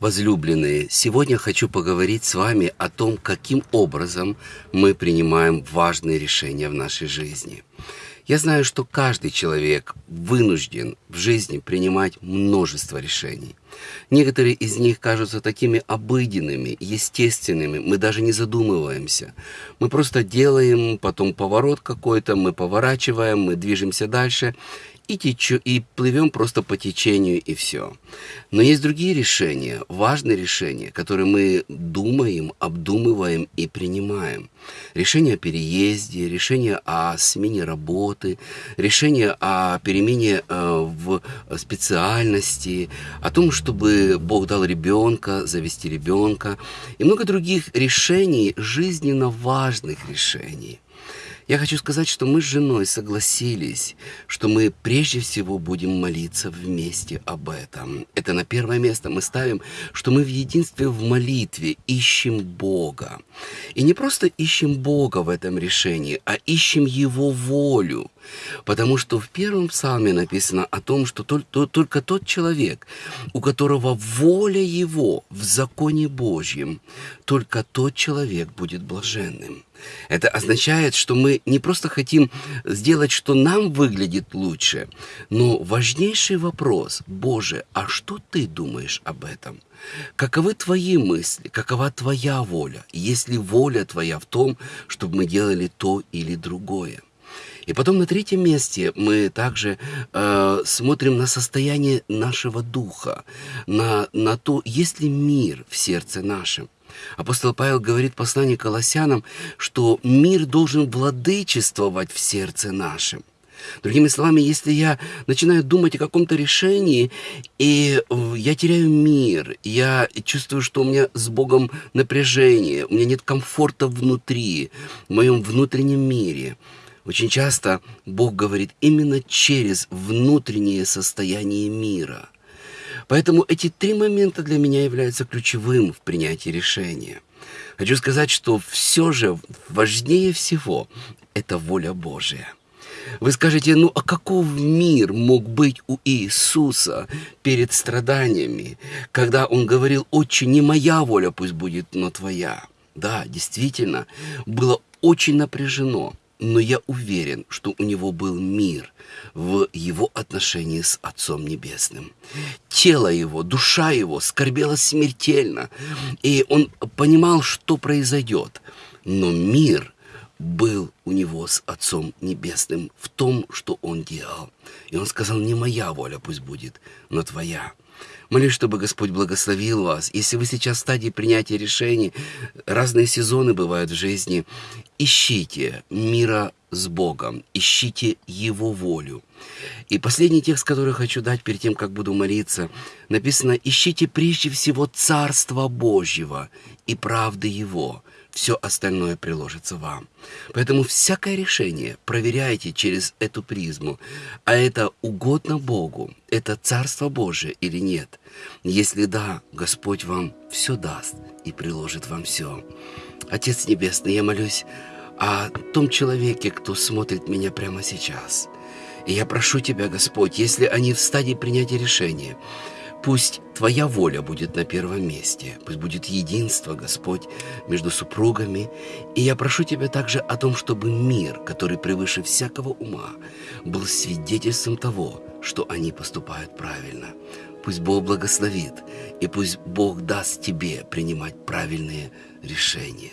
Возлюбленные, сегодня хочу поговорить с вами о том, каким образом мы принимаем важные решения в нашей жизни. Я знаю, что каждый человек вынужден в жизни принимать множество решений. Некоторые из них кажутся такими обыденными, естественными, мы даже не задумываемся. Мы просто делаем, потом поворот какой-то, мы поворачиваем, мы движемся дальше, и, течу, и плывем просто по течению, и все. Но есть другие решения, важные решения, которые мы думаем, обдумываем и принимаем. Решение о переезде, решение о смене работы, решение о перемене э, в специальности, о том, чтобы Бог дал ребенка, завести ребенка, и много других решений, жизненно важных решений. Я хочу сказать, что мы с женой согласились, что мы прежде всего будем молиться вместе об этом. Это на первое место мы ставим, что мы в единстве в молитве ищем Бога. И не просто ищем Бога в этом решении, а ищем Его волю. Потому что в первом псалме написано о том, что только тот человек, у которого воля его в законе Божьем, только тот человек будет блаженным. Это означает, что мы не просто хотим сделать, что нам выглядит лучше, но важнейший вопрос, Боже, а что ты думаешь об этом? Каковы твои мысли, какова твоя воля, есть ли воля твоя в том, чтобы мы делали то или другое? И потом на третьем месте мы также э, смотрим на состояние нашего духа, на, на то, есть ли мир в сердце нашем. Апостол Павел говорит в послании Колоссянам, что мир должен владычествовать в сердце нашем. Другими словами, если я начинаю думать о каком-то решении, и э, я теряю мир, я чувствую, что у меня с Богом напряжение, у меня нет комфорта внутри, в моем внутреннем мире, очень часто Бог говорит именно через внутреннее состояние мира – Поэтому эти три момента для меня являются ключевым в принятии решения. Хочу сказать, что все же важнее всего – это воля Божия. Вы скажете, ну а каков мир мог быть у Иисуса перед страданиями, когда Он говорил, «Отче, не моя воля пусть будет, но твоя». Да, действительно, было очень напряжено – но я уверен, что у него был мир в его отношении с Отцом Небесным. Тело его, душа его скорбела смертельно, и он понимал, что произойдет. Но мир был у него с Отцом Небесным в том, что он делал. И он сказал, не моя воля пусть будет, но твоя. Молюсь, чтобы Господь благословил вас. Если вы сейчас в стадии принятия решений, разные сезоны бывают в жизни, ищите мира с Богом, ищите Его волю. И последний текст, который хочу дать перед тем, как буду молиться, написано «Ищите прежде всего Царство Божьего и правды Его, все остальное приложится вам. Поэтому всякое решение проверяйте через эту призму, а это угодно Богу, это Царство Божие или нет. Если да, Господь вам все даст и приложит вам все. Отец Небесный, я молюсь о том человеке, кто смотрит меня прямо сейчас. И я прошу Тебя, Господь, если они в стадии принятия решения, Пусть Твоя воля будет на первом месте, пусть будет единство, Господь, между супругами. И я прошу Тебя также о том, чтобы мир, который превыше всякого ума, был свидетельством того, что они поступают правильно. Пусть Бог благословит, и пусть Бог даст Тебе принимать правильные решения.